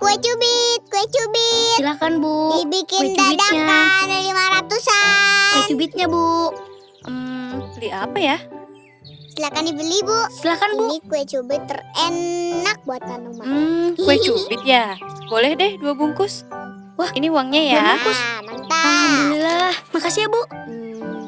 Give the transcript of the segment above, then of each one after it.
kue cubit, kue cubit. Silakan Bu. Dibikin kue cubitnya. dadakan lima ratusan. Kue cubitnya Bu. Hmm, Beli apa ya? Silakan dibeli bu. silakan Bu. Ini kue cubit terenak buatan rumah. Hmm, kue cubit ya. Boleh deh dua bungkus. Wah, ini uangnya ya. Nah, mantap. Alhamdulillah. Makasih ya Bu. Hmm,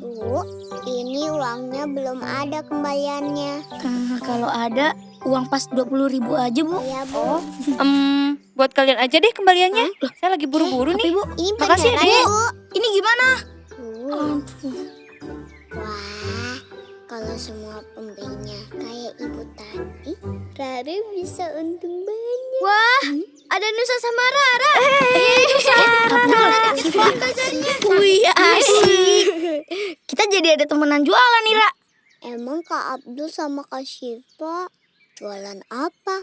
bu, ini uangnya belum ada kembaliannya. Eh, kalau ada uang pas 20 ribu aja Bu. Ya bu. Oh, em, buat kalian aja deh kembaliannya. Saya lagi buru-buru Tapi nih. Bu, Ini Makasih ya, bu. ini gimana? Uh. Wah, kalau semua pembelinya kayak ibu tadi, Rara bisa untung banyak. Wah, ada Nusa sama Rara. Eh, Nusa. Wih, asik. Kita jadi ada temenan jualan nih, Ra. Emang Kak Abdul sama Kak Syifa jualan apa?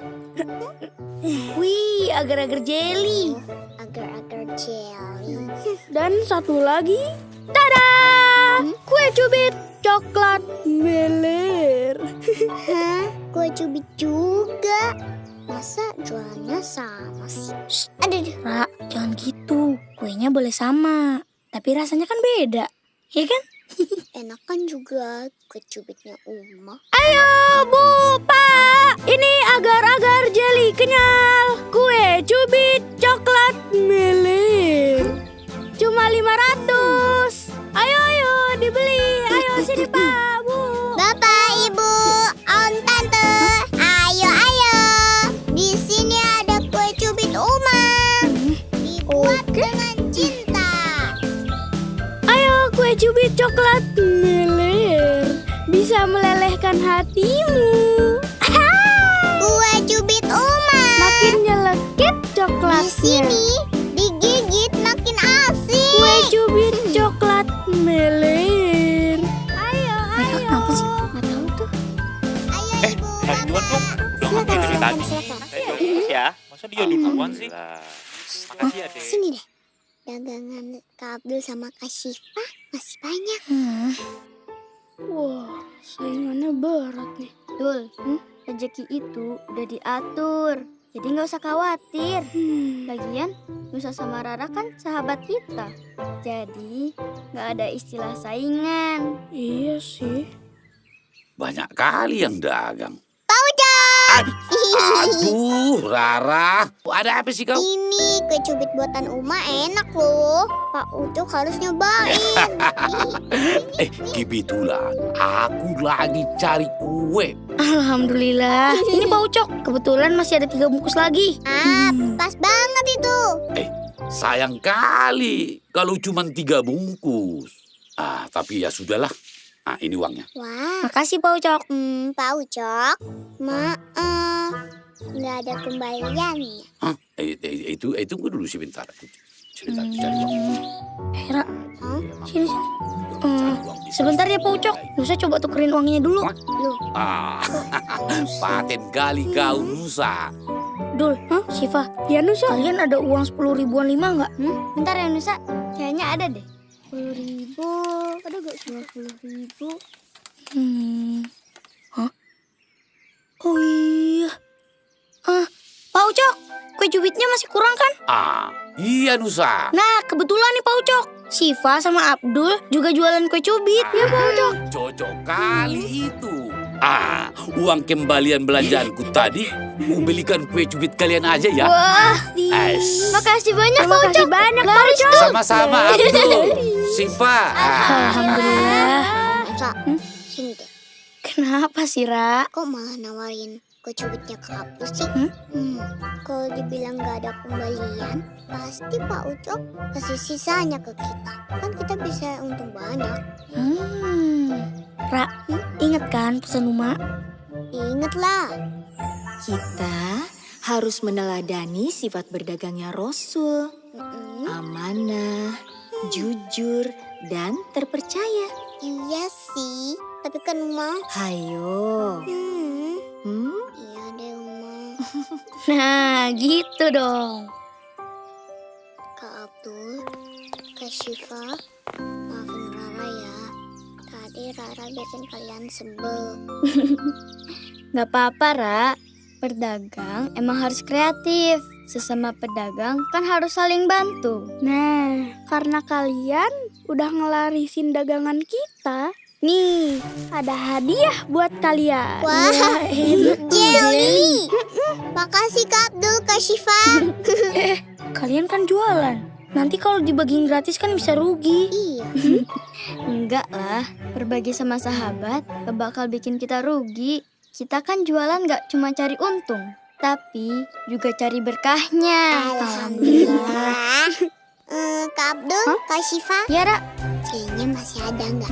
Wih, agar-agar jelly. Agar-agar jelly. Dan satu lagi, tada! Kue cubit coklat meler. Hah? Kue cubit juga? Masa jualannya sama sih? Shh. Aduh, aduh. Ra, jangan gitu. Kuenya boleh sama, tapi rasanya kan beda. Ya kan? Enakan juga kue cubitnya Uma. Ayo, Bu, Pak. Ini agar-agar jelly kenyal. Kue cubit coklat meler. Cuma 500. Cubit coklat meler. Bisa melelehkan hatimu. Kue cubit Uma. Makin nyelekit Di coklatnya. sini digigit makin asik. Kue cubit coklat meler. Ayo, ayo. kenapa sih? Nggak tahu tuh. Ayo, Eh, Ibu, Bapak. dong. Silakan, silakan, terus ya. Masa dia duluan sih? Makasih ya, Dek. Sini deh. Dagangan Kak Abdul sama Kak Syifa masih banyak. Hmm. Wah, saingannya berat nih. Dul, hmm? rezeki itu udah diatur. Jadi nggak usah khawatir. Lagian, Nusa sama Rara kan sahabat kita. Jadi, nggak ada istilah saingan. Iya sih. Banyak kali yang dagang. Aduh, Rara. Ada apa sih kau? Ini kue cubit buatan Uma enak loh. Pak Ucok harus nyobain. Eh, kebetulan aku lagi cari kue. Alhamdulillah. Ini Pak Ucok. Kebetulan masih ada tiga bungkus lagi. ah, pas banget itu. Sayang kali kalau cuma tiga bungkus. Ah, tapi ya sudahlah. Ah, ini uangnya. Wah, Makasih Pak Ucok. hmm, Pak Ucok, maaf. Nggak ada kembaliannya. Hah? Eh, eh, itu itu tunggu dulu sebentar. Sebentar, cari uang. Hera, Hah? sini sini. Cari Hmm, sebentar ya Pak. Ucok. Nusa coba tukerin uangnya dulu. Loh, Ah, paten kali kau Nusa. Dul, huh? Siva. Ya Nusa. Kalian ada uang sepuluh ribuan lima nggak? Hmm? Bentar ya Nusa. Kayaknya ada deh. Sepuluh ribu. Ada gak dua puluh ribu? Hmm. Hah? Oh iya. Ah, Pak Ucok. Kue cubitnya masih kurang kan? Ah, iya Nusa. Nah, kebetulan nih Pak Ucok. Siva sama Abdul juga jualan kue cubit. Ya Pak Ucok. Cocok kali itu. Ah, uang kembalian belanjaanku tadi, ku belikan kue cubit kalian aja ya. Wah, Es. makasih banyak Pak Ucok. Makasih banyak Pak Ucok. Sama-sama Abdul, Siva. Ah, Alhamdulilsa. Nusa, sini deh. Kenapa sih, Ra? Kok malah nawarin kue cubitnya ke Abdul sih? Hmm? Hmm, kalau dibilang nggak ada kembalian, pasti Pak Ucok kasih sisanya ke kita. Kan kita bisa untung banyak. Hmm. Ra, inget kan pesan Uma? Ingatlah, Kita harus meneladani sifat berdagangnya Rasul, Mm-mm. amanah, jujur, dan terpercaya. iya sih. Tapi kan Uma, Hayo. hmm, Hmm? iya deh Uma. Nah, gitu dong. Kak Abdul, Kak Syifa, maafin Rara ya. Tadi Rara bikin kalian sebel. Gak apa-apa, Ra. Berdagang emang harus kreatif. sesama pedagang kan harus saling bantu. Nah, karena kalian udah ngelarisin dagangan kita, nih ada hadiah buat kalian. Wah, Jelly. Makasih Kak Abdul, Kak Syifa. Kalian kan jualan. Nanti kalau dibagiin gratis kan bisa rugi. Iya. Enggak lah, berbagi sama sahabat gak bakal bikin kita rugi. Kita kan jualan gak cuma cari untung, tapi juga cari berkahnya. Alhamdulillah. Eh, Kak Abdul, Kak Syifa, Ya, Ra. kayaknya masih ada nggak?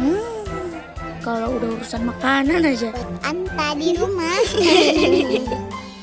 Kalau udah urusan makanan aja. Buat Anta di rumah.